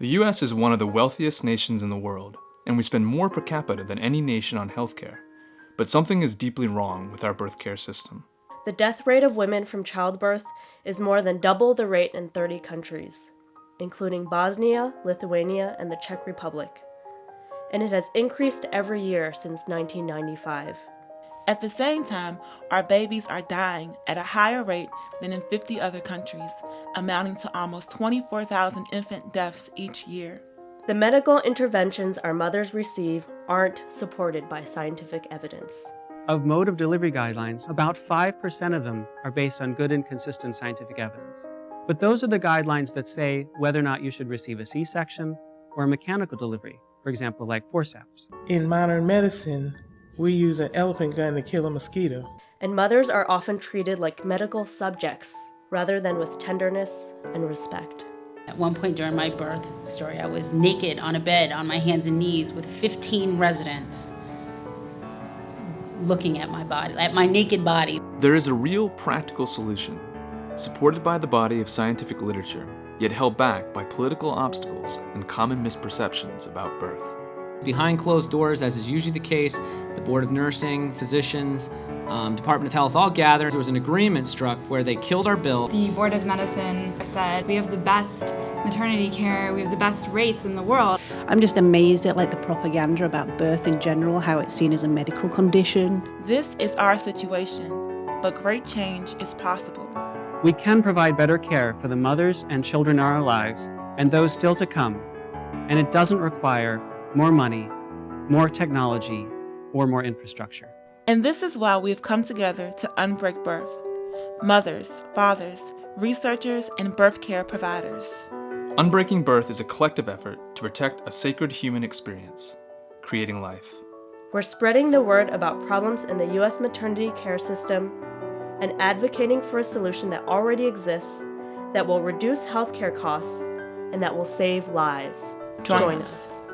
The US is one of the wealthiest nations in the world, and we spend more per capita than any nation on healthcare. But something is deeply wrong with our birth care system. The death rate of women from childbirth is more than double the rate in 30 countries, including Bosnia, Lithuania, and the Czech Republic. And it has increased every year since 1995. At the same time, our babies are dying at a higher rate than in 50 other countries, amounting to almost 24,000 infant deaths each year. The medical interventions our mothers receive aren't supported by scientific evidence. Of mode of delivery guidelines, about 5% of them are based on good and consistent scientific evidence. But those are the guidelines that say whether or not you should receive a C-section or a mechanical delivery, for example, like forceps. In modern medicine, we use an elephant gun to kill a mosquito. And mothers are often treated like medical subjects rather than with tenderness and respect. At one point during my birth story, I was naked on a bed on my hands and knees with 15 residents looking at my body, at my naked body. There is a real practical solution, supported by the body of scientific literature, yet held back by political obstacles and common misperceptions about birth. Behind closed doors, as is usually the case, the Board of Nursing, physicians, um, Department of Health all gathered. There was an agreement struck where they killed our bill. The Board of Medicine said we have the best maternity care, we have the best rates in the world. I'm just amazed at like the propaganda about birth in general, how it's seen as a medical condition. This is our situation, but great change is possible. We can provide better care for the mothers and children in our lives and those still to come, and it doesn't require more money, more technology, or more infrastructure. And this is why we have come together to Unbreak Birth. Mothers, fathers, researchers, and birth care providers. Unbreaking Birth is a collective effort to protect a sacred human experience, creating life. We're spreading the word about problems in the U.S. maternity care system and advocating for a solution that already exists that will reduce healthcare costs and that will save lives. Join, Join us. us.